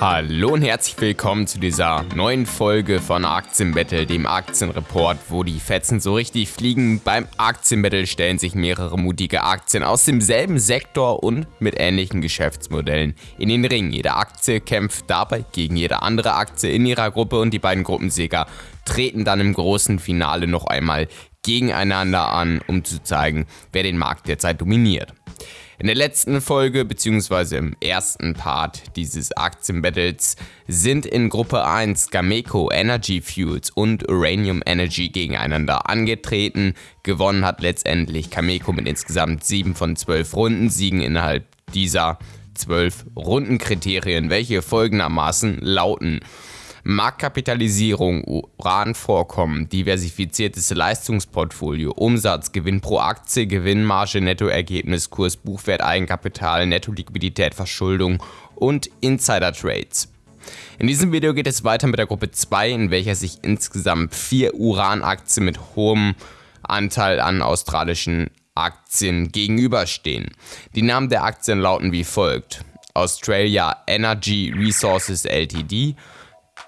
Hallo und herzlich willkommen zu dieser neuen Folge von Aktienbattle, dem Aktienreport, wo die Fetzen so richtig fliegen. Beim Aktienbattle stellen sich mehrere mutige Aktien aus demselben Sektor und mit ähnlichen Geschäftsmodellen in den Ring. Jede Aktie kämpft dabei gegen jede andere Aktie in ihrer Gruppe und die beiden Gruppensieger treten dann im großen Finale noch einmal gegeneinander an, um zu zeigen, wer den Markt derzeit dominiert. In der letzten Folge bzw. im ersten Part dieses Aktienbattles sind in Gruppe 1 Gameco Energy Fuels und Uranium Energy gegeneinander angetreten. Gewonnen hat letztendlich Cameco mit insgesamt 7 von 12 Runden Siegen innerhalb dieser 12 Rundenkriterien, welche folgendermaßen lauten. Marktkapitalisierung, Uranvorkommen, diversifiziertes Leistungsportfolio, Umsatz, Gewinn pro Aktie, Gewinnmarge, Nettoergebnis, Kurs, Buchwert, Eigenkapital, Nettoliquidität, Verschuldung und Insider-Trades. In diesem Video geht es weiter mit der Gruppe 2, in welcher sich insgesamt vier Uranaktien mit hohem Anteil an australischen Aktien gegenüberstehen. Die Namen der Aktien lauten wie folgt. Australia Energy Resources Ltd,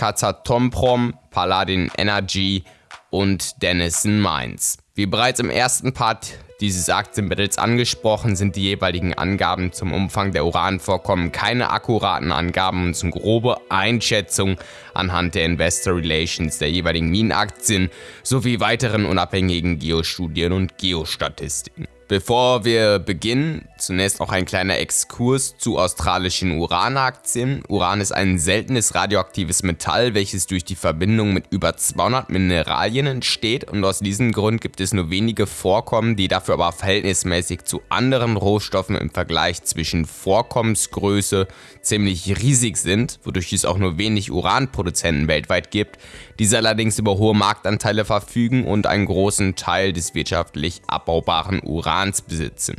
Kazatomprom, Paladin Energy und Denison Mines. Wie bereits im ersten Part dieses Aktienbattles angesprochen, sind die jeweiligen Angaben zum Umfang der Uranvorkommen keine akkuraten Angaben und sind grobe Einschätzungen anhand der Investor Relations der jeweiligen Minenaktien sowie weiteren unabhängigen Geostudien und Geostatistiken. Bevor wir beginnen, zunächst noch ein kleiner Exkurs zu australischen Uranaktien. Uran ist ein seltenes radioaktives Metall, welches durch die Verbindung mit über 200 Mineralien entsteht und aus diesem Grund gibt es nur wenige Vorkommen, die dafür aber verhältnismäßig zu anderen Rohstoffen im Vergleich zwischen Vorkommensgröße ziemlich riesig sind, wodurch es auch nur wenig Uranproduzenten weltweit gibt, diese allerdings über hohe Marktanteile verfügen und einen großen Teil des wirtschaftlich abbaubaren Urans besitzen.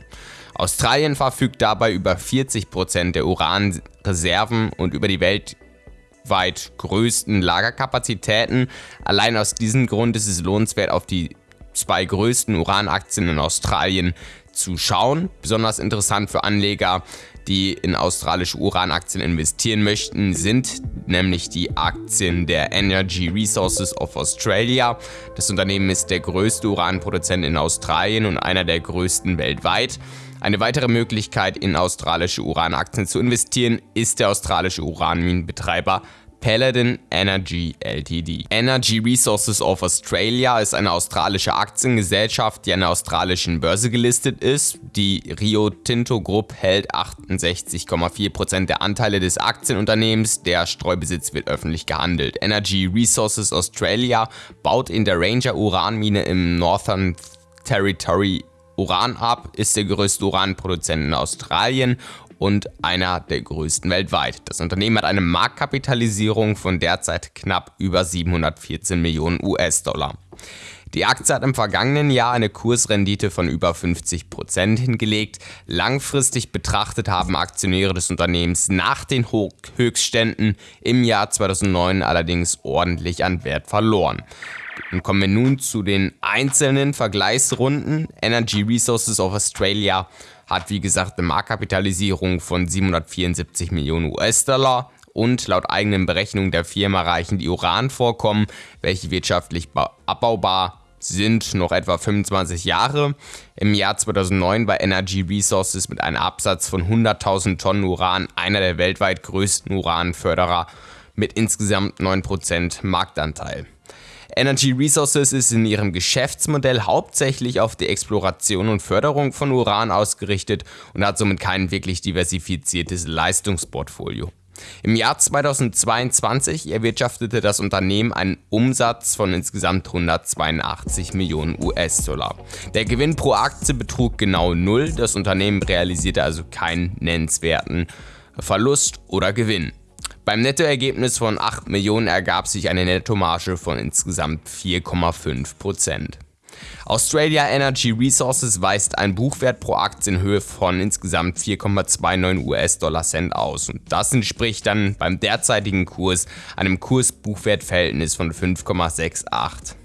Australien verfügt dabei über 40% der Uranreserven und über die weltweit größten Lagerkapazitäten. Allein aus diesem Grund ist es lohnenswert, auf die zwei größten Uranaktien in Australien zu schauen. Besonders interessant für Anleger, die in australische Uranaktien investieren möchten, sind nämlich die Aktien der Energy Resources of Australia. Das Unternehmen ist der größte Uranproduzent in Australien und einer der größten weltweit. Eine weitere Möglichkeit, in australische Uranaktien zu investieren, ist der australische Uranminenbetreiber Paladin Energy Ltd. Energy Resources of Australia ist eine australische Aktiengesellschaft, die an der australischen Börse gelistet ist. Die Rio Tinto Group hält 68,4% der Anteile des Aktienunternehmens. Der Streubesitz wird öffentlich gehandelt. Energy Resources Australia baut in der Ranger Uranmine im Northern Territory Uran ab, ist der größte Uranproduzent in Australien und einer der größten weltweit. Das Unternehmen hat eine Marktkapitalisierung von derzeit knapp über 714 Millionen US-Dollar. Die Aktie hat im vergangenen Jahr eine Kursrendite von über 50% hingelegt. Langfristig betrachtet haben Aktionäre des Unternehmens nach den Höchstständen im Jahr 2009 allerdings ordentlich an Wert verloren. Und kommen wir nun zu den einzelnen Vergleichsrunden. Energy Resources of Australia hat wie gesagt eine Marktkapitalisierung von 774 Millionen US-Dollar und laut eigenen Berechnungen der Firma reichen die Uranvorkommen, welche wirtschaftlich abbaubar sind, noch etwa 25 Jahre. Im Jahr 2009 war Energy Resources mit einem Absatz von 100.000 Tonnen Uran einer der weltweit größten Uranförderer mit insgesamt 9% Marktanteil. Energy Resources ist in ihrem Geschäftsmodell hauptsächlich auf die Exploration und Förderung von Uran ausgerichtet und hat somit kein wirklich diversifiziertes Leistungsportfolio. Im Jahr 2022 erwirtschaftete das Unternehmen einen Umsatz von insgesamt 182 Millionen US-Dollar. Der Gewinn pro Aktie betrug genau null, das Unternehmen realisierte also keinen nennenswerten Verlust oder Gewinn. Beim Nettoergebnis von 8 Millionen ergab sich eine Nettomarge von insgesamt 4,5%. Australia Energy Resources weist einen Buchwert pro Aktie in Höhe von insgesamt 4,29 US-Dollar Cent aus und das entspricht dann beim derzeitigen Kurs einem Kurs-Buchwert-Verhältnis von 5,68.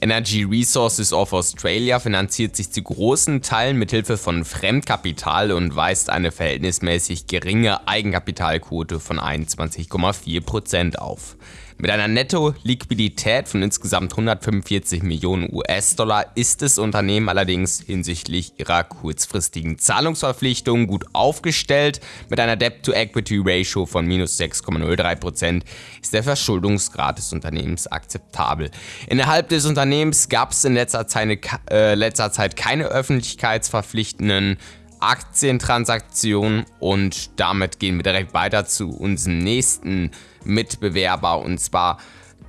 Energy Resources of Australia finanziert sich zu großen Teilen mit Hilfe von Fremdkapital und weist eine verhältnismäßig geringe Eigenkapitalquote von 21,4% auf. Mit einer Netto-Liquidität von insgesamt 145 Millionen US-Dollar ist das Unternehmen allerdings hinsichtlich ihrer kurzfristigen Zahlungsverpflichtungen gut aufgestellt. Mit einer Debt-to-Equity-Ratio von minus 6,03% ist der Verschuldungsgrad des Unternehmens akzeptabel. Innerhalb des Unternehmens gab es in letzter Zeit, äh, letzter Zeit keine öffentlichkeitsverpflichtenden Aktientransaktionen und damit gehen wir direkt weiter zu unserem nächsten Mitbewerber und zwar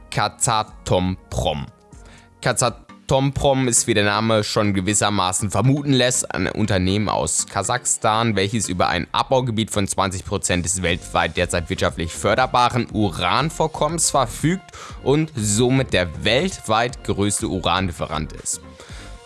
Kazatomprom. Kazatomprom ist, wie der Name schon gewissermaßen vermuten lässt, ein Unternehmen aus Kasachstan, welches über ein Abbaugebiet von 20% des weltweit derzeit wirtschaftlich förderbaren Uranvorkommens verfügt und somit der weltweit größte Uranlieferant ist.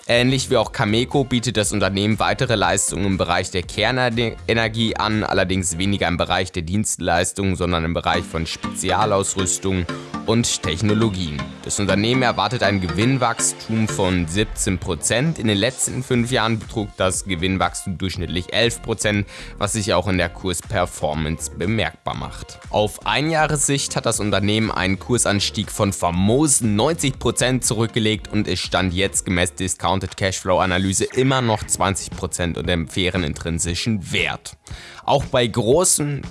Ähnlich wie auch Cameco bietet das Unternehmen weitere Leistungen im Bereich der Kernenergie an, allerdings weniger im Bereich der Dienstleistungen, sondern im Bereich von Spezialausrüstung und Technologien. Das Unternehmen erwartet ein Gewinnwachstum von 17%. In den letzten fünf Jahren betrug das Gewinnwachstum durchschnittlich 11%, was sich auch in der Kursperformance bemerkbar macht. Auf Einjahressicht hat das Unternehmen einen Kursanstieg von famosen 90% zurückgelegt und es stand jetzt gemäß Discounted Cashflow Analyse immer noch 20% unter dem fairen intrinsischen Wert. Auch bei großen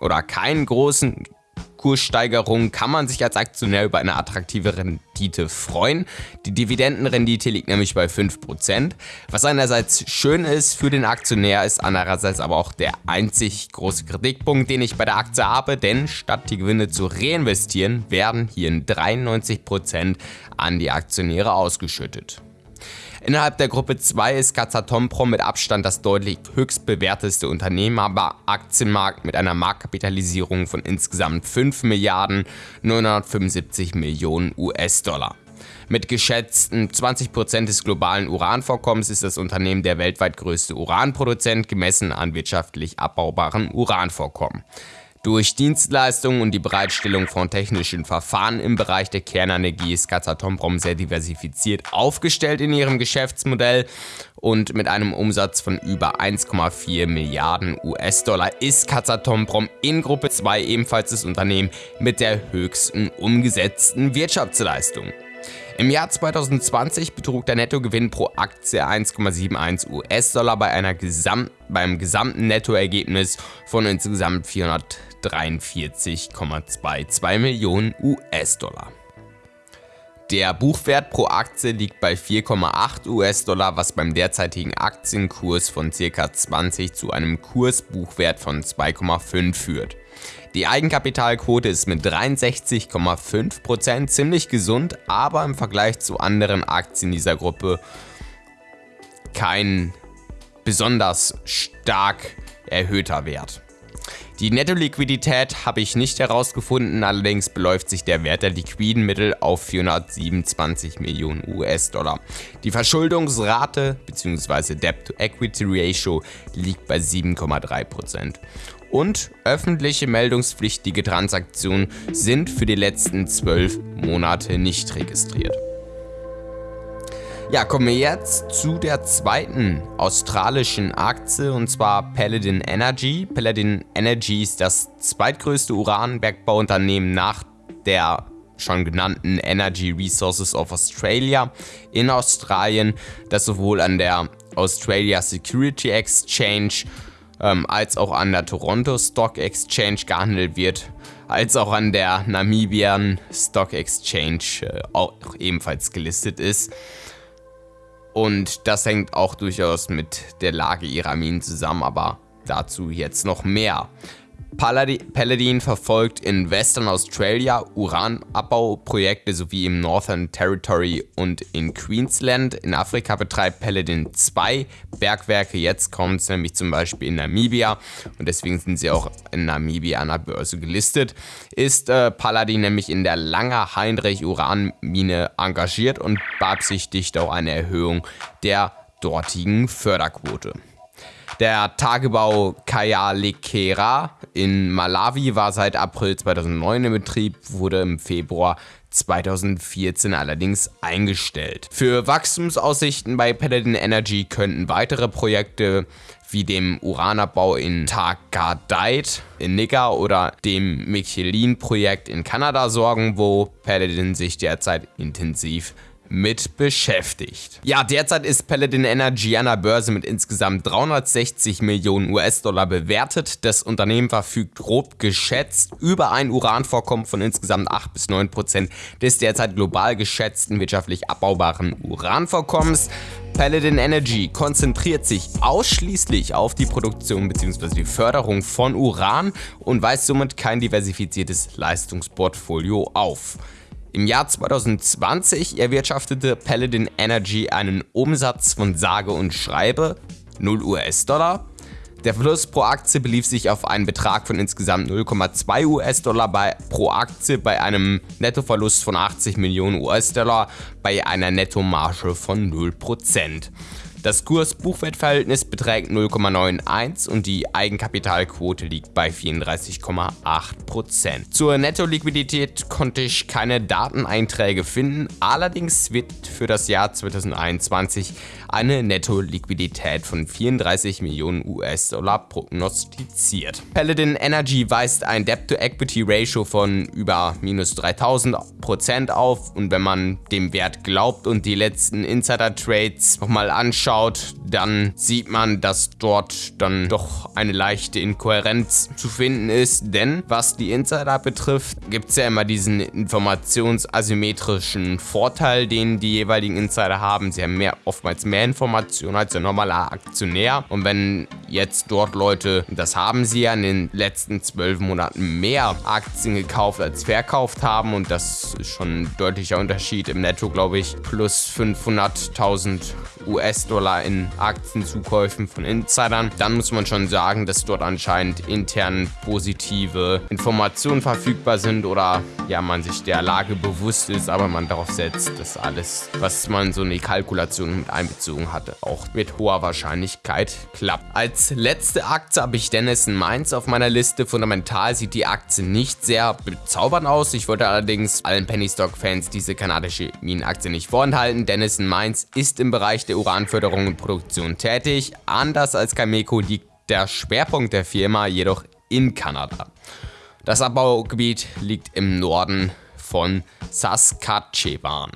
oder keinen großen Kurssteigerungen kann man sich als Aktionär über eine attraktive Rendite freuen. Die Dividendenrendite liegt nämlich bei 5%. Was einerseits schön ist für den Aktionär, ist andererseits aber auch der einzig große Kritikpunkt, den ich bei der Aktie habe, denn statt die Gewinne zu reinvestieren, werden hier 93% an die Aktionäre ausgeschüttet. Innerhalb der Gruppe 2 ist Kazatomprom mit Abstand das deutlich höchst bewerteste Unternehmen, aber Aktienmarkt mit einer Marktkapitalisierung von insgesamt 5 Milliarden 975 Millionen US-Dollar. Mit geschätzten 20% des globalen Uranvorkommens ist das Unternehmen der weltweit größte Uranproduzent gemessen an wirtschaftlich abbaubaren Uranvorkommen. Durch Dienstleistungen und die Bereitstellung von technischen Verfahren im Bereich der Kernenergie ist Kazatomprom sehr diversifiziert aufgestellt in ihrem Geschäftsmodell und mit einem Umsatz von über 1,4 Milliarden US-Dollar ist Kazatomprom in Gruppe 2 ebenfalls das Unternehmen mit der höchsten umgesetzten Wirtschaftsleistung. Im Jahr 2020 betrug der Nettogewinn pro Aktie 1,71 US-Dollar bei einer Gesam beim gesamten Nettoergebnis von insgesamt 443,22 Millionen US-Dollar. Der Buchwert pro Aktie liegt bei 4,8 US-Dollar, was beim derzeitigen Aktienkurs von ca. 20 zu einem Kursbuchwert von 2,5 führt. Die Eigenkapitalquote ist mit 63,5% ziemlich gesund, aber im Vergleich zu anderen Aktien dieser Gruppe kein besonders stark erhöhter Wert. Die Netto-Liquidität habe ich nicht herausgefunden, allerdings beläuft sich der Wert der liquiden Mittel auf 427 Millionen US-Dollar. Die Verschuldungsrate bzw. Debt-to-Equity-Ratio liegt bei 7,3% und öffentliche meldungspflichtige Transaktionen sind für die letzten zwölf Monate nicht registriert. Ja, kommen wir jetzt zu der zweiten australischen Aktie und zwar Paladin Energy. Paladin Energy ist das zweitgrößte Uranbergbauunternehmen nach der schon genannten Energy Resources of Australia in Australien, das sowohl an der Australia Security Exchange ähm, als auch an der Toronto Stock Exchange gehandelt wird, als auch an der Namibian Stock Exchange äh, auch ebenfalls gelistet ist. Und das hängt auch durchaus mit der Lage ihrer Minen zusammen, aber dazu jetzt noch mehr. Paladin verfolgt in Western Australia Uranabbauprojekte sowie im Northern Territory und in Queensland. In Afrika betreibt Paladin zwei Bergwerke. Jetzt kommt es nämlich zum Beispiel in Namibia und deswegen sind sie auch in Namibia an der Börse gelistet. Ist äh, Paladin nämlich in der Langer Heinrich Uranmine engagiert und beabsichtigt auch eine Erhöhung der dortigen Förderquote. Der Tagebau Kayalekera in Malawi war seit April 2009 in Betrieb, wurde im Februar 2014 allerdings eingestellt. Für Wachstumsaussichten bei Paladin Energy könnten weitere Projekte wie dem Uranabbau in Tagadait in Niger oder dem Michelin-Projekt in Kanada sorgen, wo Paladin sich derzeit intensiv mit beschäftigt. Ja, derzeit ist Paladin Energy an der Börse mit insgesamt 360 Millionen US-Dollar bewertet. Das Unternehmen verfügt grob geschätzt über ein Uranvorkommen von insgesamt 8 bis 9 Prozent des derzeit global geschätzten wirtschaftlich abbaubaren Uranvorkommens. Paladin Energy konzentriert sich ausschließlich auf die Produktion bzw. die Förderung von Uran und weist somit kein diversifiziertes Leistungsportfolio auf. Im Jahr 2020 erwirtschaftete Paladin Energy einen Umsatz von sage und schreibe 0 US-Dollar. Der Verlust pro Aktie belief sich auf einen Betrag von insgesamt 0,2 US-Dollar pro Aktie bei einem Nettoverlust von 80 Millionen US-Dollar bei einer Nettomarge von 0%. Das Kurs-Buchwert-Verhältnis beträgt 0,91 und die Eigenkapitalquote liegt bei 34,8%. Zur Netto-Liquidität konnte ich keine Dateneinträge finden, allerdings wird für das Jahr 2021 eine Netto-Liquidität von 34 Millionen US-Dollar prognostiziert. Paladin Energy weist ein Debt-to-Equity-Ratio von über minus 3000% auf und wenn man dem Wert glaubt und die letzten Insider-Trades nochmal anschaut, dann sieht man, dass dort dann doch eine leichte Inkohärenz zu finden ist, denn was die Insider betrifft, gibt es ja immer diesen informationsasymmetrischen Vorteil, den die jeweiligen Insider haben. Sie haben mehr, oftmals mehr Informationen als ein normaler Aktionär und wenn jetzt dort Leute, das haben sie ja in den letzten zwölf Monaten mehr Aktien gekauft als verkauft haben und das ist schon ein deutlicher Unterschied im Netto, glaube ich, plus 500.000 US-Dollar in Aktienzukäufen von Insidern, dann muss man schon sagen, dass dort anscheinend intern positive Informationen verfügbar sind oder ja, man sich der Lage bewusst ist, aber man darauf setzt, dass alles, was man so in die Kalkulation mit einbezogen hatte, auch mit hoher Wahrscheinlichkeit klappt. Als letzte Aktie habe ich Dennison Mainz auf meiner Liste. Fundamental sieht die Aktie nicht sehr bezaubernd aus. Ich wollte allerdings allen Penny Stock Fans diese kanadische Minenaktie nicht vorenthalten. Dennison Mainz ist im Bereich der Uranförderung und Produktion tätig. Anders als Cameco liegt der Schwerpunkt der Firma jedoch in Kanada. Das Abbaugebiet liegt im Norden von Saskatchewan.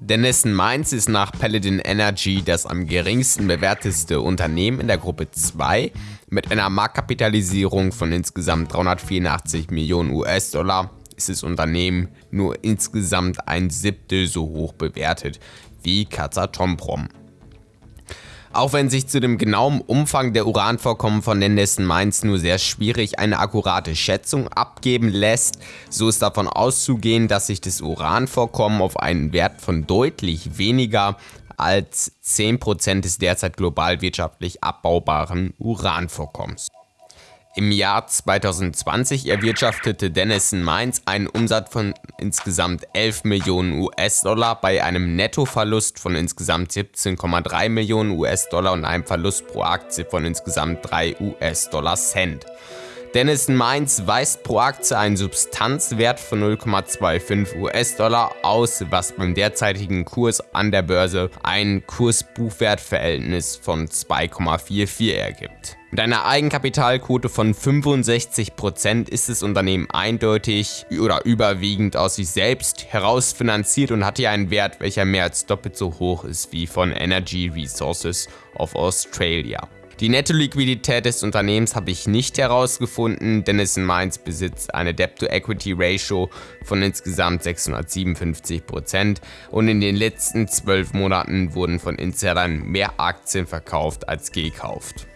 Denison Mainz ist nach Paladin Energy das am geringsten bewerteste Unternehmen in der Gruppe 2 mit einer Marktkapitalisierung von insgesamt 384 Millionen US-Dollar ist das Unternehmen nur insgesamt ein Siebtel so hoch bewertet wie Kazatomprom. Auch wenn sich zu dem genauen Umfang der Uranvorkommen von Nendessen Mainz nur sehr schwierig eine akkurate Schätzung abgeben lässt, so ist davon auszugehen, dass sich das Uranvorkommen auf einen Wert von deutlich weniger als 10% des derzeit global wirtschaftlich abbaubaren Uranvorkommens. Im Jahr 2020 erwirtschaftete Dennison Mainz einen Umsatz von insgesamt 11 Millionen US-Dollar bei einem Nettoverlust von insgesamt 17,3 Millionen US-Dollar und einem Verlust pro Aktie von insgesamt 3 US-Dollar Cent. Dennison Mainz weist pro Aktie einen Substanzwert von 0,25 US-Dollar aus, was beim derzeitigen Kurs an der Börse ein Kurs-Buchwert-Verhältnis von 2,44 ergibt. Mit einer Eigenkapitalquote von 65% ist das Unternehmen eindeutig oder überwiegend aus sich selbst herausfinanziert und hat hier einen Wert, welcher mehr als doppelt so hoch ist wie von Energy Resources of Australia. Die Netto-Liquidität des Unternehmens habe ich nicht herausgefunden, denn es in Mainz besitzt eine Debt-to-Equity-Ratio von insgesamt 657% und in den letzten 12 Monaten wurden von Insidern mehr Aktien verkauft als gekauft.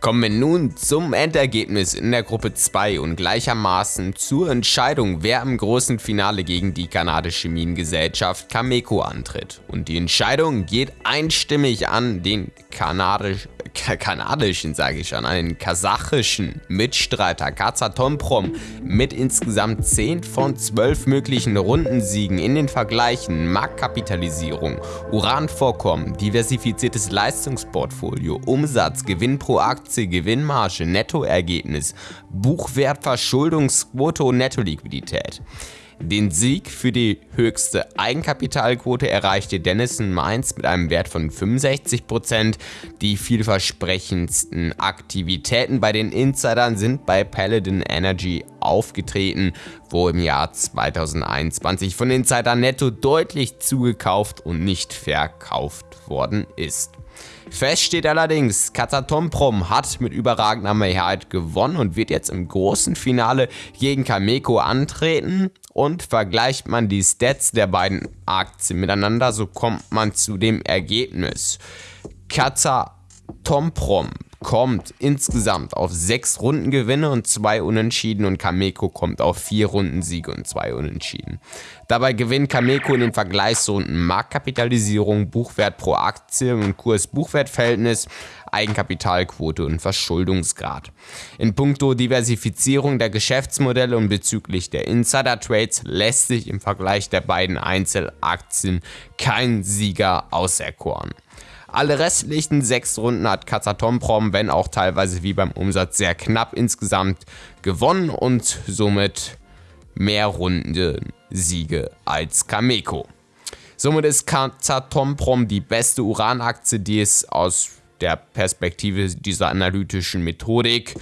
Kommen wir nun zum Endergebnis in der Gruppe 2 und gleichermaßen zur Entscheidung, wer im großen Finale gegen die kanadische Minengesellschaft Cameco antritt. Und die Entscheidung geht einstimmig an den kanadischen kanadischen, sage ich schon, einen kasachischen Mitstreiter Kazatomprom mit insgesamt 10 von 12 möglichen Rundensiegen in den Vergleichen Marktkapitalisierung, Uranvorkommen, diversifiziertes Leistungsportfolio, Umsatz, Gewinn pro Aktie, Gewinnmarge, Nettoergebnis, Buchwert, Verschuldungsquote und Nettoliquidität. Den Sieg für die höchste Eigenkapitalquote erreichte Dennison Mainz mit einem Wert von 65%. Die vielversprechendsten Aktivitäten bei den Insidern sind bei Paladin Energy aufgetreten, wo im Jahr 2021 von Insidern netto deutlich zugekauft und nicht verkauft worden ist. Fest steht allerdings, Katatomprom hat mit überragender Mehrheit gewonnen und wird jetzt im großen Finale gegen Kameko antreten. Und vergleicht man die Stats der beiden Aktien miteinander, so kommt man zu dem Ergebnis. Katatomprom kommt insgesamt auf sechs Rundengewinne und zwei Unentschieden und Kameko kommt auf vier Rundensiege und zwei Unentschieden. Dabei gewinnt Kameko in den Vergleichsrunden Marktkapitalisierung, Buchwert pro Aktie und Kurs-Buchwert-Verhältnis, Eigenkapitalquote und Verschuldungsgrad. In puncto Diversifizierung der Geschäftsmodelle und bezüglich der Insider-Trades lässt sich im Vergleich der beiden Einzelaktien kein Sieger auserkoren. Alle restlichen sechs Runden hat Kazatomprom, wenn auch teilweise wie beim Umsatz sehr knapp insgesamt, gewonnen und somit mehr Runden Siege als Kameko. Somit ist Kazatomprom die beste Uranaktie, die es aus der Perspektive dieser analytischen Methodik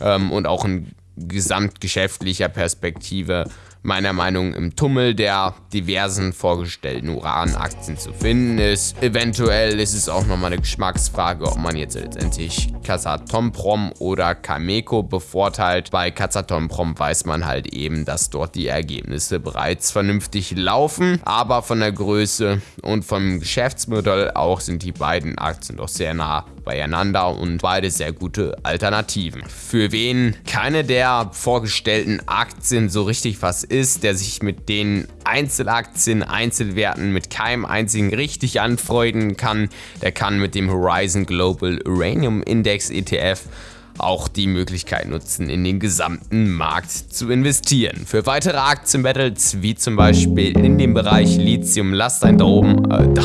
ähm, und auch in gesamtgeschäftlicher Perspektive meiner Meinung nach im Tummel der diversen vorgestellten Uranaktien zu finden ist. Eventuell ist es auch nochmal eine Geschmacksfrage, ob man jetzt letztendlich Kazatomprom oder Cameco bevorteilt. Bei Kazatomprom weiß man halt eben, dass dort die Ergebnisse bereits vernünftig laufen, aber von der Größe und vom Geschäftsmodell auch sind die beiden Aktien doch sehr nah beieinander und beide sehr gute Alternativen. Für wen keine der vorgestellten Aktien so richtig was ist, der sich mit den Einzelaktien, Einzelwerten mit keinem einzigen richtig anfreunden kann, der kann mit dem Horizon Global Uranium Index ETF auch die Möglichkeit nutzen, in den gesamten Markt zu investieren. Für weitere Aktienbattles, wie zum Beispiel in dem Bereich Lithium, lasst einen Daumen, äh, da,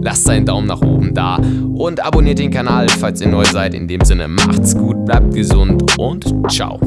lasst einen Daumen nach oben da und abonniert den Kanal, falls ihr neu seid. In dem Sinne, macht's gut, bleibt gesund und ciao.